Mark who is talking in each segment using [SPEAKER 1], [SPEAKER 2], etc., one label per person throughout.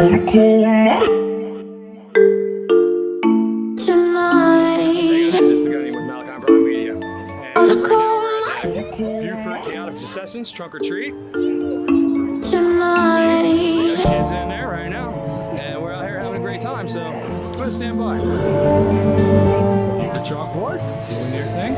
[SPEAKER 1] On a cold night.
[SPEAKER 2] Hey this is the Gunny with Malachi Brown Media.
[SPEAKER 1] On a cold night. On a
[SPEAKER 2] the
[SPEAKER 1] cold
[SPEAKER 2] Buford Chaotic Secessions Trunk or Treat.
[SPEAKER 1] night.
[SPEAKER 2] We got kids in there right now. And we're out here having a great time, so go ahead stand by. Keep the chalkboard, doing your thing.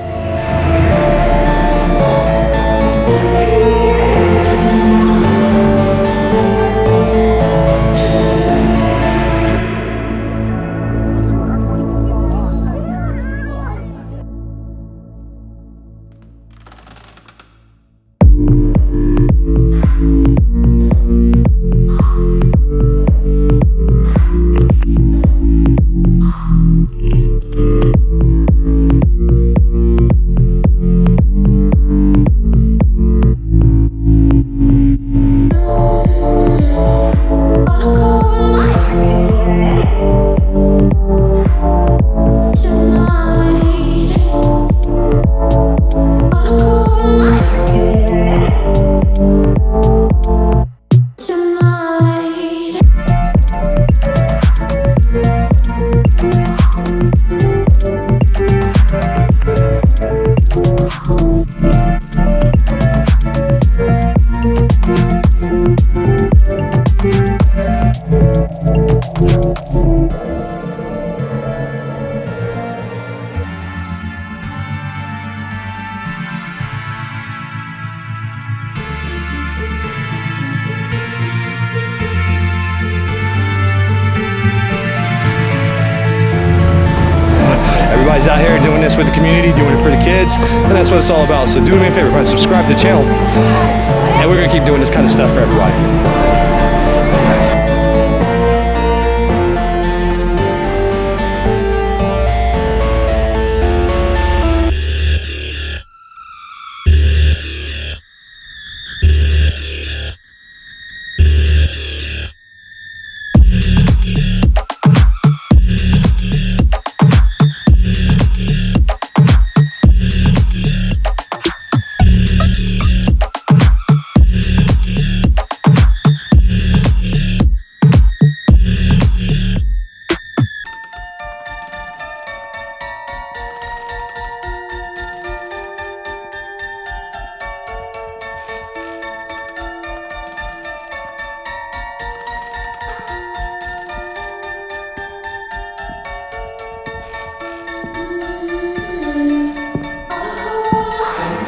[SPEAKER 2] Everybody's this with the community, doing it for the kids, and that's what it's all about. So do me a favor, subscribe to the channel, and we're gonna keep doing this kind of stuff for everybody.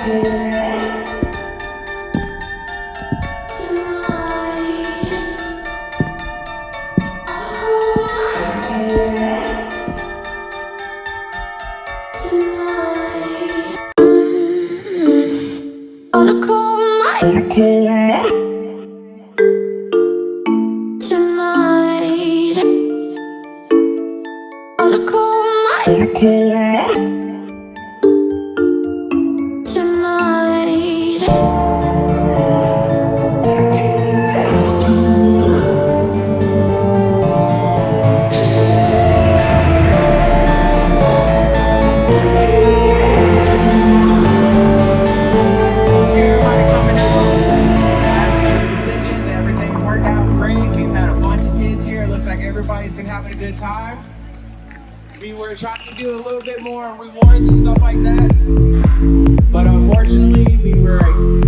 [SPEAKER 1] Tonight. On a cold night.
[SPEAKER 3] Having a good time. We were trying to do a little bit more rewards and stuff like that. But unfortunately, we were